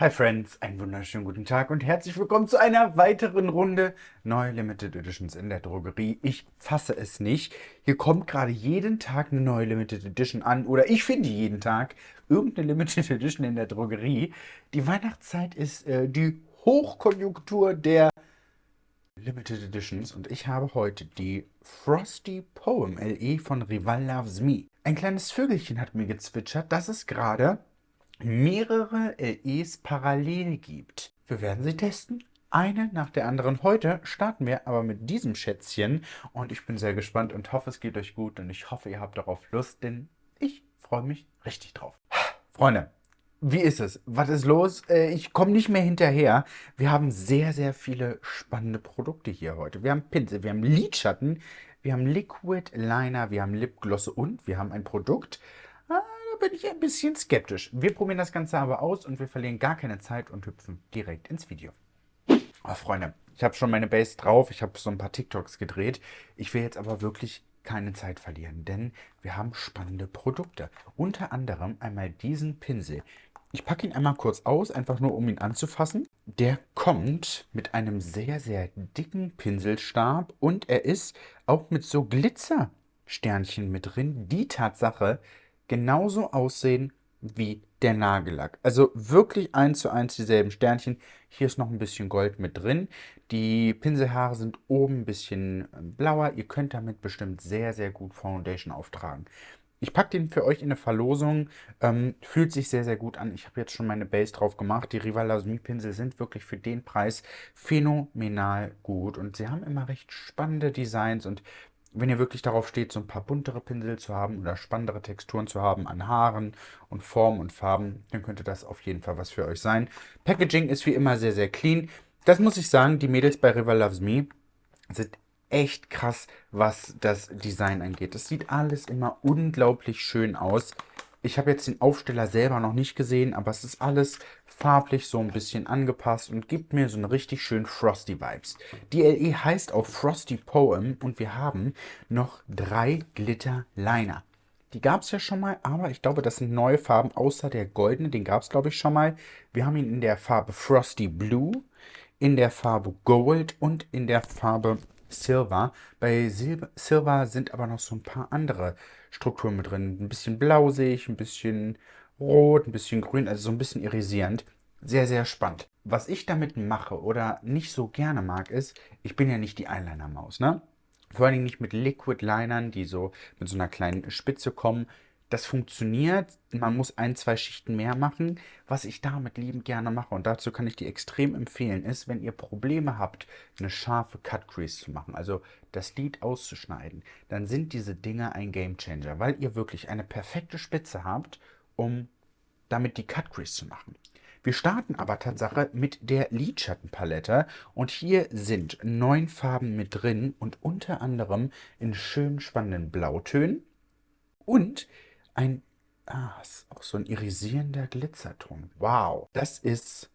Hi Friends, einen wunderschönen guten Tag und herzlich willkommen zu einer weiteren Runde neue Limited Editions in der Drogerie. Ich fasse es nicht. Hier kommt gerade jeden Tag eine neue Limited Edition an oder ich finde jeden Tag irgendeine Limited Edition in der Drogerie. Die Weihnachtszeit ist äh, die Hochkonjunktur der Limited Editions und ich habe heute die Frosty Poem LE von Rival Loves Me. Ein kleines Vögelchen hat mir gezwitschert, dass es gerade mehrere LEs parallel gibt. Wir werden sie testen, eine nach der anderen. Heute starten wir aber mit diesem Schätzchen und ich bin sehr gespannt und hoffe, es geht euch gut und ich hoffe, ihr habt darauf Lust, denn ich freue mich richtig drauf. Freunde, wie ist es? Was ist los? Äh, ich komme nicht mehr hinterher. Wir haben sehr, sehr viele spannende Produkte hier heute. Wir haben Pinsel, wir haben Lidschatten, wir haben Liquid Liner, wir haben Lipglosse und wir haben ein Produkt, bin ich ein bisschen skeptisch. Wir probieren das Ganze aber aus und wir verlieren gar keine Zeit und hüpfen direkt ins Video. Oh, Freunde, ich habe schon meine Base drauf. Ich habe so ein paar TikToks gedreht. Ich will jetzt aber wirklich keine Zeit verlieren, denn wir haben spannende Produkte. Unter anderem einmal diesen Pinsel. Ich packe ihn einmal kurz aus, einfach nur um ihn anzufassen. Der kommt mit einem sehr, sehr dicken Pinselstab und er ist auch mit so Glitzersternchen mit drin. Die Tatsache, genauso aussehen wie der Nagellack. Also wirklich eins zu eins dieselben Sternchen. Hier ist noch ein bisschen Gold mit drin. Die Pinselhaare sind oben ein bisschen ähm, blauer. Ihr könnt damit bestimmt sehr, sehr gut Foundation auftragen. Ich packe den für euch in eine Verlosung. Ähm, fühlt sich sehr, sehr gut an. Ich habe jetzt schon meine Base drauf gemacht. Die Rival Lasmi Pinsel sind wirklich für den Preis phänomenal gut. Und sie haben immer recht spannende Designs und wenn ihr wirklich darauf steht, so ein paar buntere Pinsel zu haben oder spannendere Texturen zu haben an Haaren und Formen und Farben, dann könnte das auf jeden Fall was für euch sein. Packaging ist wie immer sehr, sehr clean. Das muss ich sagen, die Mädels bei River Loves Me sind echt krass, was das Design angeht. Das sieht alles immer unglaublich schön aus. Ich habe jetzt den Aufsteller selber noch nicht gesehen, aber es ist alles farblich so ein bisschen angepasst und gibt mir so eine richtig schön Frosty Vibes. Die LE heißt auch Frosty Poem und wir haben noch drei Glitter Liner. Die gab es ja schon mal, aber ich glaube, das sind neue Farben, außer der goldene, den gab es glaube ich schon mal. Wir haben ihn in der Farbe Frosty Blue, in der Farbe Gold und in der Farbe Silver. Bei Sil Silver sind aber noch so ein paar andere Strukturen mit drin. Ein bisschen blau sehe ich, ein bisschen rot, ein bisschen grün, also so ein bisschen irisierend. Sehr, sehr spannend. Was ich damit mache oder nicht so gerne mag, ist, ich bin ja nicht die Eyeliner-Maus, ne? Vor allen Dingen nicht mit Liquid-Linern, die so mit so einer kleinen Spitze kommen. Das funktioniert, man muss ein, zwei Schichten mehr machen. Was ich damit liebend gerne mache, und dazu kann ich die extrem empfehlen, ist, wenn ihr Probleme habt, eine scharfe Cut Crease zu machen, also das Lid auszuschneiden, dann sind diese Dinge ein Game Changer, weil ihr wirklich eine perfekte Spitze habt, um damit die Cut Crease zu machen. Wir starten aber Tatsache mit der Lidschattenpalette und hier sind neun Farben mit drin und unter anderem in schön spannenden Blautönen und ein, ah, ist auch so ein irisierender Glitzerton. Wow, das ist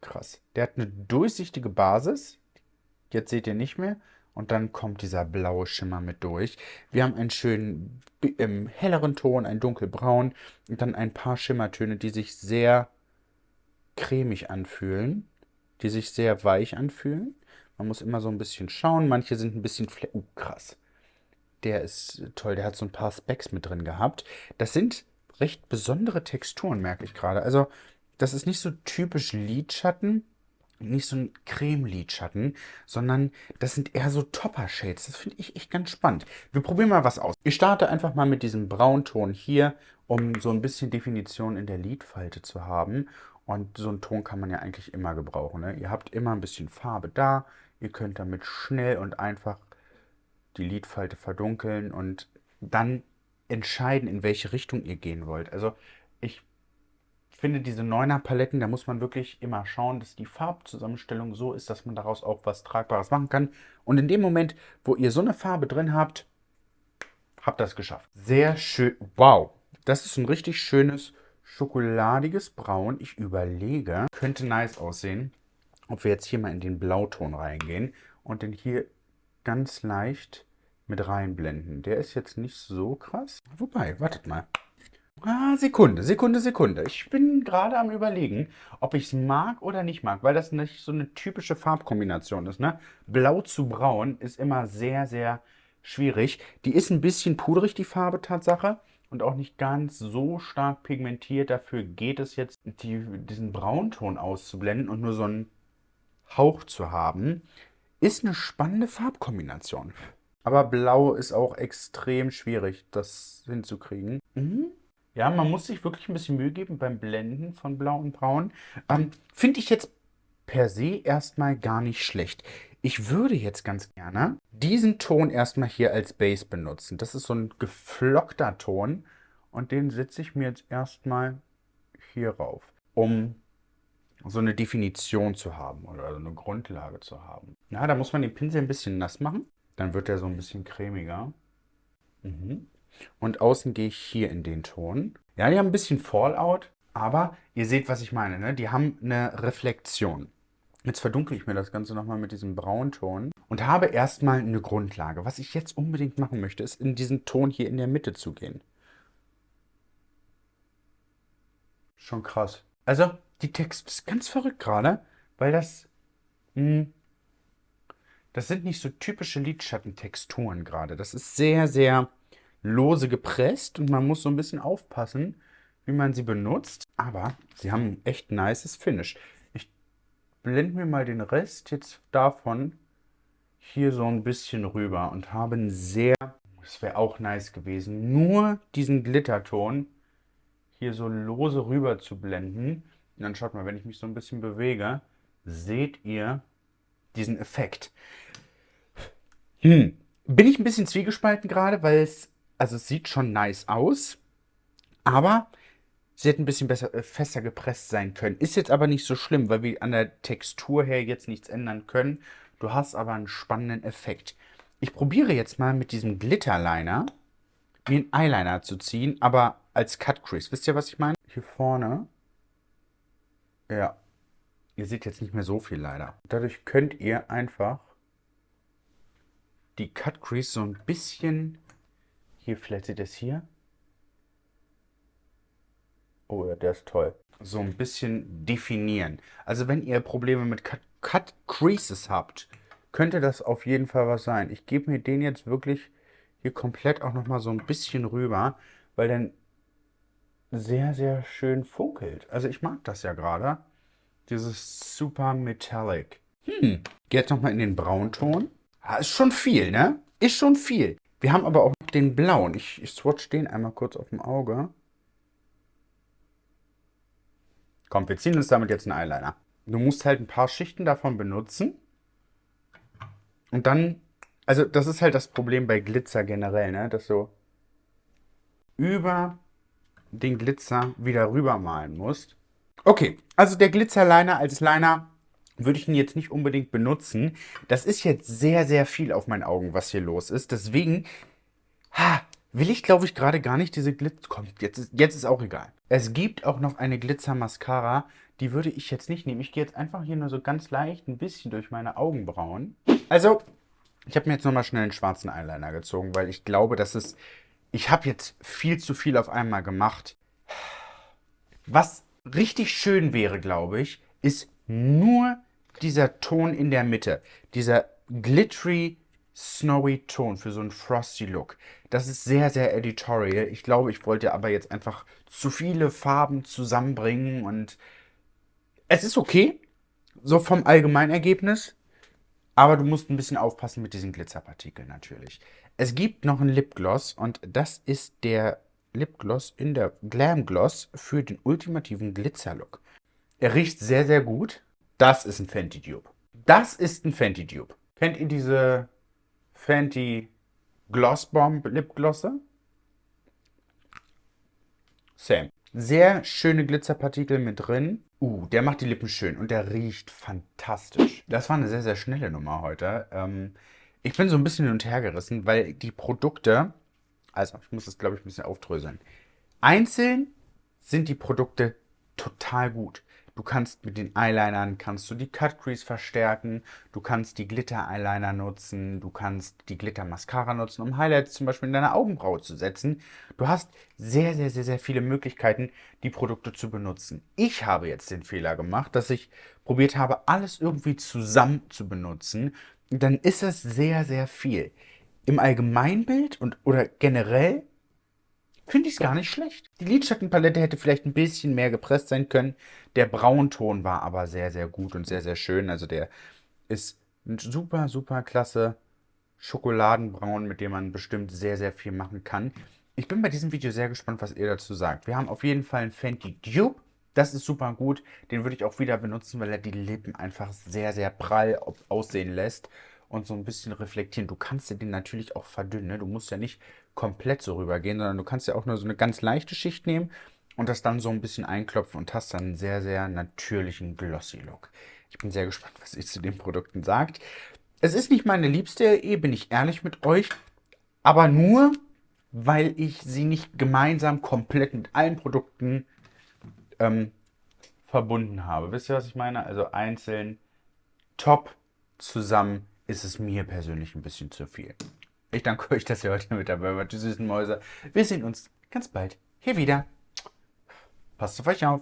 krass. Der hat eine durchsichtige Basis. Jetzt seht ihr nicht mehr. Und dann kommt dieser blaue Schimmer mit durch. Wir haben einen schönen ähm, helleren Ton, einen dunkelbraun und dann ein paar Schimmertöne, die sich sehr cremig anfühlen, die sich sehr weich anfühlen. Man muss immer so ein bisschen schauen. Manche sind ein bisschen... Uh, krass der ist toll. Der hat so ein paar Specs mit drin gehabt. Das sind recht besondere Texturen, merke ich gerade. Also, das ist nicht so typisch Lidschatten, nicht so ein Creme-Lidschatten, sondern das sind eher so Topper-Shades. Das finde ich echt ganz spannend. Wir probieren mal was aus. Ich starte einfach mal mit diesem Braunton hier, um so ein bisschen Definition in der Lidfalte zu haben. Und so einen Ton kann man ja eigentlich immer gebrauchen. Ne? Ihr habt immer ein bisschen Farbe da. Ihr könnt damit schnell und einfach die Lidfalte verdunkeln und dann entscheiden, in welche Richtung ihr gehen wollt. Also ich finde diese 9er Paletten, da muss man wirklich immer schauen, dass die Farbzusammenstellung so ist, dass man daraus auch was Tragbares machen kann. Und in dem Moment, wo ihr so eine Farbe drin habt, habt es geschafft. Sehr schön. Wow, das ist ein richtig schönes schokoladiges Braun. Ich überlege, könnte nice aussehen, ob wir jetzt hier mal in den Blauton reingehen und den hier ganz leicht mit reinblenden. Der ist jetzt nicht so krass. Wobei, wartet mal. Ah, Sekunde, Sekunde, Sekunde. Ich bin gerade am überlegen, ob ich es mag oder nicht mag, weil das nicht so eine typische Farbkombination ist. Ne? Blau zu braun ist immer sehr, sehr schwierig. Die ist ein bisschen pudrig, die Farbe Tatsache. Und auch nicht ganz so stark pigmentiert. Dafür geht es jetzt, die, diesen Braunton auszublenden und nur so einen Hauch zu haben. Ist eine spannende Farbkombination. Aber Blau ist auch extrem schwierig, das hinzukriegen. Mhm. Ja, man muss sich wirklich ein bisschen Mühe geben beim Blenden von Blau und Braun. Ähm, Finde ich jetzt per se erstmal gar nicht schlecht. Ich würde jetzt ganz gerne diesen Ton erstmal hier als Base benutzen. Das ist so ein geflockter Ton und den setze ich mir jetzt erstmal hier rauf, um so eine Definition zu haben oder so eine Grundlage zu haben. Ja, da muss man den Pinsel ein bisschen nass machen, dann wird er so ein bisschen cremiger. Mhm. Und außen gehe ich hier in den Ton. Ja, die haben ein bisschen Fallout, aber ihr seht, was ich meine. Ne? Die haben eine Reflexion. Jetzt verdunkle ich mir das Ganze nochmal mit diesem Braunton und habe erstmal eine Grundlage. Was ich jetzt unbedingt machen möchte, ist in diesen Ton hier in der Mitte zu gehen. Schon krass. Also, die Text ist ganz verrückt gerade, weil das... Mh, hm, das sind nicht so typische Lidschattentexturen gerade. Das ist sehr, sehr lose gepresst und man muss so ein bisschen aufpassen, wie man sie benutzt. Aber sie haben ein echt nices Finish. Ich blende mir mal den Rest jetzt davon hier so ein bisschen rüber und habe einen sehr, das wäre auch nice gewesen, nur diesen Glitterton hier so lose rüber zu blenden. Und dann schaut mal, wenn ich mich so ein bisschen bewege, seht ihr diesen Effekt. Hm. Bin ich ein bisschen zwiegespalten gerade, weil es also es sieht schon nice aus, aber sie hätte ein bisschen besser, äh, fester gepresst sein können. Ist jetzt aber nicht so schlimm, weil wir an der Textur her jetzt nichts ändern können. Du hast aber einen spannenden Effekt. Ich probiere jetzt mal mit diesem Glitterliner mir einen Eyeliner zu ziehen, aber als Cut Crease. Wisst ihr, was ich meine? Hier vorne. Ja. Ihr seht jetzt nicht mehr so viel leider. Dadurch könnt ihr einfach die Cut Crease so ein bisschen hier, vielleicht seht ihr es hier. Oh ja, der ist toll. So ein bisschen definieren. Also wenn ihr Probleme mit Cut, Cut Creases habt, könnte das auf jeden Fall was sein. Ich gebe mir den jetzt wirklich hier komplett auch nochmal so ein bisschen rüber, weil dann sehr, sehr schön funkelt. Also ich mag das ja gerade. Dieses super Metallic. Hm, jetzt nochmal in den Braunton. Ah, ist schon viel, ne? Ist schon viel. Wir haben aber auch den blauen. Ich, ich swatch den einmal kurz auf dem Auge. Komm, wir ziehen uns damit jetzt einen Eyeliner. Du musst halt ein paar Schichten davon benutzen. Und dann, also das ist halt das Problem bei Glitzer generell, ne? Dass du über den Glitzer wieder rüber malen musst. Okay, also der Glitzerliner als Liner würde ich ihn jetzt nicht unbedingt benutzen. Das ist jetzt sehr, sehr viel auf meinen Augen, was hier los ist. Deswegen ha, will ich, glaube ich, gerade gar nicht diese Glitzer... Komm, jetzt ist, jetzt ist auch egal. Es gibt auch noch eine Glitzer-Mascara. Die würde ich jetzt nicht nehmen. Ich gehe jetzt einfach hier nur so ganz leicht ein bisschen durch meine Augenbrauen. Also, ich habe mir jetzt nochmal schnell einen schwarzen Eyeliner gezogen, weil ich glaube, dass es... Ich habe jetzt viel zu viel auf einmal gemacht. Was richtig schön wäre, glaube ich, ist nur dieser Ton in der Mitte, dieser glittery, snowy Ton für so einen frosty Look. Das ist sehr, sehr editorial. Ich glaube, ich wollte aber jetzt einfach zu viele Farben zusammenbringen und es ist okay, so vom Allgemeinergebnis, aber du musst ein bisschen aufpassen mit diesen Glitzerpartikeln natürlich. Es gibt noch einen Lipgloss und das ist der Lipgloss in der Glam Gloss für den ultimativen Glitzerlook. Er riecht sehr, sehr gut. Das ist ein Fenty Dupe. Das ist ein Fenty Dupe. Kennt ihr diese Fenty Gloss Bomb Lipglosse? Same. Sehr schöne Glitzerpartikel mit drin. Uh, der macht die Lippen schön und der riecht fantastisch. Das war eine sehr, sehr schnelle Nummer heute. Ähm, ich bin so ein bisschen hin und her gerissen, weil die Produkte, also ich muss das glaube ich ein bisschen aufdröseln. Einzeln sind die Produkte total gut. Du kannst mit den Eyelinern, kannst du die Cut Crease verstärken, du kannst die Glitter Eyeliner nutzen, du kannst die Glitter Mascara nutzen, um Highlights zum Beispiel in deine Augenbraue zu setzen. Du hast sehr, sehr, sehr, sehr viele Möglichkeiten, die Produkte zu benutzen. Ich habe jetzt den Fehler gemacht, dass ich probiert habe, alles irgendwie zusammen zu benutzen. Dann ist es sehr, sehr viel. Im Allgemeinbild und oder generell finde ich es gar nicht schlecht. Die Lidschattenpalette hätte vielleicht ein bisschen mehr gepresst sein können. Der Braunton war aber sehr, sehr gut und sehr, sehr schön. Also der ist ein super, super klasse Schokoladenbraun, mit dem man bestimmt sehr, sehr viel machen kann. Ich bin bei diesem Video sehr gespannt, was ihr dazu sagt. Wir haben auf jeden Fall einen Fenty Dupe. Das ist super gut. Den würde ich auch wieder benutzen, weil er die Lippen einfach sehr, sehr prall aussehen lässt und so ein bisschen reflektieren. Du kannst den natürlich auch verdünnen. Ne? Du musst ja nicht komplett so rübergehen, sondern du kannst ja auch nur so eine ganz leichte Schicht nehmen und das dann so ein bisschen einklopfen und hast dann einen sehr, sehr natürlichen Glossy-Look. Ich bin sehr gespannt, was ihr zu den Produkten sagt. Es ist nicht meine liebste LE, bin ich ehrlich mit euch, aber nur, weil ich sie nicht gemeinsam komplett mit allen Produkten ähm, verbunden habe. Wisst ihr, was ich meine? Also einzeln, top, zusammen ist es mir persönlich ein bisschen zu viel. Ich danke euch, dass ihr heute mit dabei wart, die süßen Mäuse. Wir sehen uns ganz bald hier wieder. Passt auf euch auf.